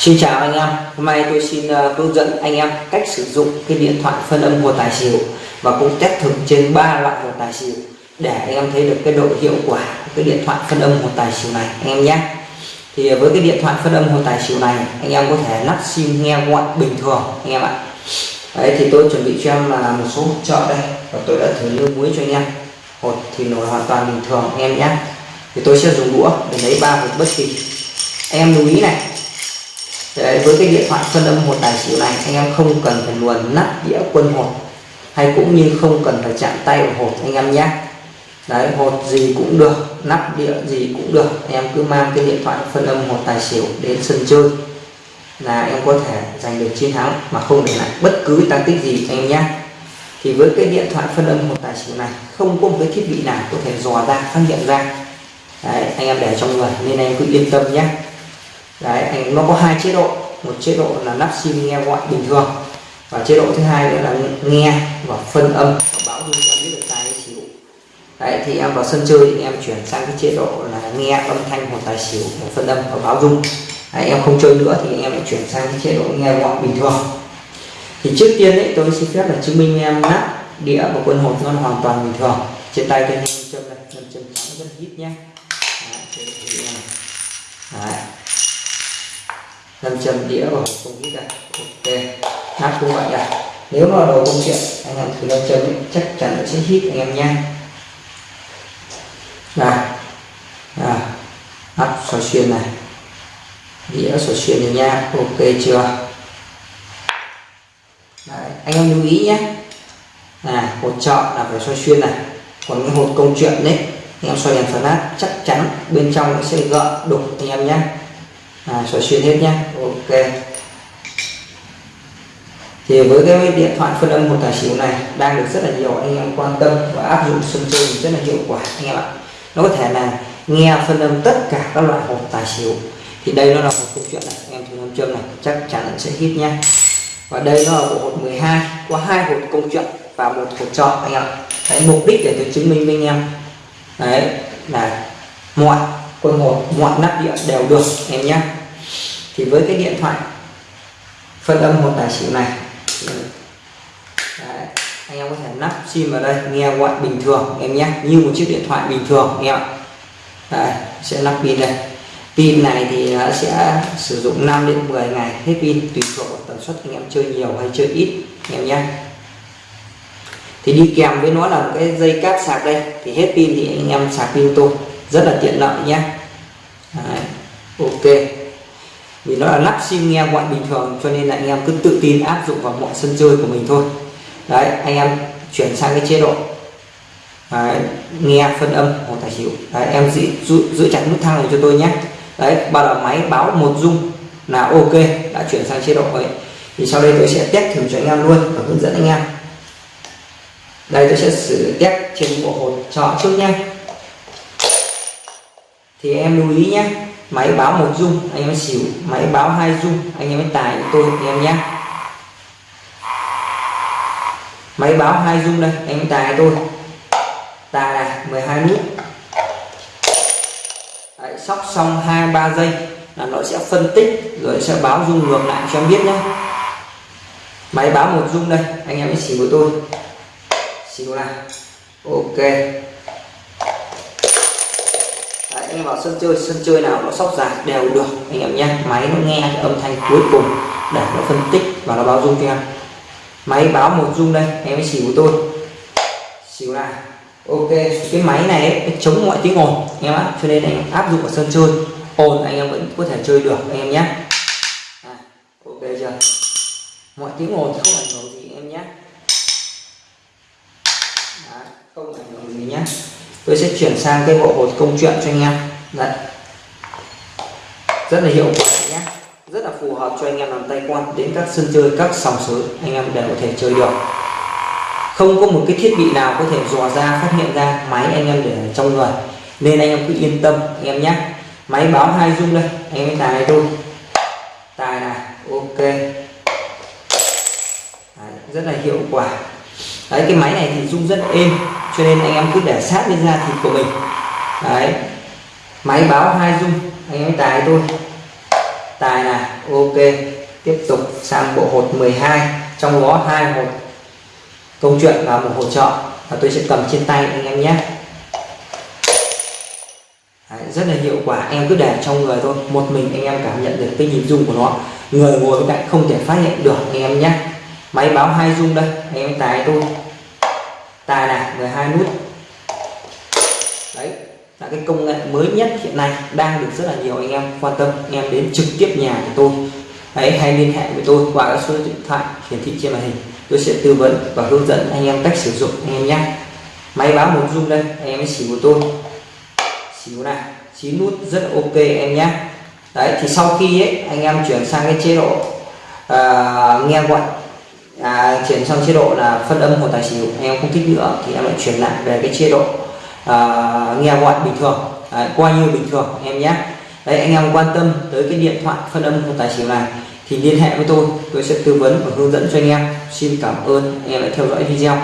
Xin chào anh em, hôm nay tôi xin uh, hướng dẫn anh em cách sử dụng cái điện thoại phân âm của tài xỉu và cũng test thử trên ba loại hồ tài xỉu để anh em thấy được cái độ hiệu quả của cái điện thoại phân âm hồ tài xỉu này anh em nhé. Thì với cái điện thoại phân âm hồ tài xỉu này anh em có thể lắp sim nghe gọi bình thường anh em ạ. Đấy thì tôi chuẩn bị cho em là một số hỗ trợ đây và tôi đã thử lưu muối cho anh em. Hột thì nổi hoàn toàn bình thường anh em nhé. Thì tôi sẽ dùng đũa để lấy ba hột bất kỳ. Anh em lưu ý này Đấy, với cái điện thoại phân âm một tài xỉu này anh em không cần phải luồn nắp đĩa quân hột hay cũng như không cần phải chạm tay vào hột anh em nhé. Đấy hột gì cũng được nắp đĩa gì cũng được. Anh em cứ mang cái điện thoại phân âm một tài xỉu đến sân chơi là em có thể giành được chiến thắng mà không để lại bất cứ tăng tích gì anh em nhé. Thì với cái điện thoại phân âm một tài xỉu này không có một cái thiết bị nào có thể dò ra phát hiện ra. Đấy, anh em để trong người nên anh cứ yên tâm nhé đấy thì nó có hai chế độ. Một chế độ là nắp sim nghe gọi bình thường và chế độ thứ hai nữa là nghe và phân âm và báo dung cho biết được tài xỉu. Đấy thì em vào sân chơi thì em chuyển sang cái chế độ là nghe âm thanh của tài xỉu và phân âm và báo dung. Đấy, em không chơi nữa thì em lại chuyển sang cái chế độ nghe gọi bình thường. Thì trước tiên đấy tôi xin phép là chứng minh em nắp đĩa và quân hột nó hoàn toàn bình thường. Trên tay cái châm này châm trắng rất hít nhé. Đấy nam châm đĩa vào không hít này ok nắp cũng vậy à nếu mà đồ công chuyện anh em thử nam châm ấy, chắc chắn nó sẽ hít anh em nha. Này à, nắp xoay xuyên này. Đĩa xoay xuyên này nha ok chưa? Đấy, anh em lưu ý nhé. À hột chọn là phải xoay xuyên này. Còn cái hột công chuyện đấy anh em xoay đèn flash chắc chắn bên trong nó sẽ gợn đục anh em nhé à, xoay xuyên hết nhé ok. Thì với cái điện thoại phân âm một tài xỉu này đang được rất là nhiều anh em quan tâm và áp dụng sân chơi rất là hiệu quả anh em ạ. Nó có thể là nghe phân âm tất cả các loại hộp tài xỉu. Thì đây nó là một câu chuyện này anh em thử nam châm này chắc chắn sẽ hít nhé và đây nó là bộ hộp 12 có hai hộp công chuyện và một hộp chọn anh em ạ. Đấy, mục đích để tôi chứng minh với anh em. Đấy là mọi quân hộp mọi nắp điện đều được em nhé. Thì với cái điện thoại phân âm một tài xỉu này Đấy, anh em có thể nắp sim vào đây nghe gọi bình thường em nhé. Như một chiếc điện thoại bình thường em ạ? Đấy, sẽ lắp pin đây. Pin này thì nó sẽ sử dụng 5 đến 10 ngày hết pin tùy thuộc vào tần suất anh em chơi nhiều hay chơi ít em nhé. Thì đi kèm với nó là một cái dây cáp sạc đây thì hết pin thì anh em sạc pin tôi rất là tiện lợi nhé. Đấy, ok. Vì nó là lắp sim nghe gọi bình thường cho nên là anh em cứ tự tin áp dụng vào mọi sân chơi của mình thôi. Đấy anh em chuyển sang cái chế độ đấy, nghe phân âm hoặc tài xỉu. Đấy, em giữ, giữ, giữ chặt nút thang này cho tôi nhé. Đấy bao là máy báo một dung là ok đã chuyển sang chế độ ấy. Thì sau đây tôi sẽ test thử cho anh em luôn và hướng dẫn anh em. Đây tôi sẽ sử test trên bộ hồn chọn trước nhé thì em lưu ý nhé máy báo một dung anh em xỉu máy báo hai dung anh em tài tôi anh em nhé. Máy báo hai dung đây anh em tài tôi. Tài này 12 nút. Đấy, sóc xong hai ba giây là nó sẽ phân tích rồi sẽ báo dung ngược lại cho em biết nhé. Máy báo một dung đây anh em xỉu của tôi. Xỉu này ok em vào sân chơi sân chơi nào nó sóc dài đều được anh em nhé. Máy nó nghe cái âm thanh cuối cùng để nó phân tích và nó báo dung cho em. Máy báo một dung đây em mới xỉu của tôi. Xỉu này ok cái máy này ấy, nó chống mọi tiếng ồn anh em ạ. Cho nên anh em áp dụng ở sân chơi ồn anh em vẫn có thể chơi được anh em nhé. À, ok chưa? Mọi tiếng ồn thì không ảnh hưởng gì em nhé. Đó, không ảnh hưởng gì nhé. Tôi sẽ chuyển sang cái bộ hột công chuyện cho anh em đấy. Rất là hiệu quả nhé rất là phù hợp cho anh em làm tay quan đến các sân chơi các sòng sới. Anh em đều có thể chơi được. Không có một cái thiết bị nào có thể dò ra phát hiện ra máy anh em để trong người. Nên anh em cứ yên tâm anh em nhé máy báo hai dung đây. Anh em tài này thôi tài này ok. Đấy, rất là hiệu quả. Đấy cái máy này thì rung rất êm cho nên anh em cứ để sát lên da thịt của mình. Đấy máy báo hai dung anh em tài tôi tài này ok. Tiếp tục sang bộ hột 12 trong đó hai hột. Câu chuyện và một hỗ trợ và tôi sẽ cầm trên tay anh em nhé. Đấy, rất là hiệu quả. Em cứ để trong người thôi. Một mình anh em cảm nhận được cái nhịp rung của nó. Người ngồi bên cạnh không thể phát hiện được anh em nhé. Máy báo hai rung đây anh em tài tôi tài này 12 nút cái công nghệ mới nhất hiện nay đang được rất là nhiều anh em quan tâm anh em đến trực tiếp nhà của tôi. Đấy hay liên hệ với tôi qua các số điện thoại hiển thị trên màn hình. Tôi sẽ tư vấn và hướng dẫn anh em cách sử dụng anh em nhé. Máy báo một dung đây anh em xỉu của tôi. Xỉu này chín nút rất ok em nhé. Đấy thì sau khi ấy, anh em chuyển sang cái chế độ uh, nghe gọi à, chuyển sang chế độ là phân âm của tài xỉu anh em không thích nữa thì em lại chuyển lại về cái chế độ uh, nghe gọi bình thường à, đấy, coi như bình thường em nhé. Đấy anh em quan tâm tới cái điện thoại phân âm không tài xỉu này thì liên hệ với tôi tôi sẽ tư vấn và hướng dẫn cho anh em. Xin cảm ơn anh em đã theo dõi video.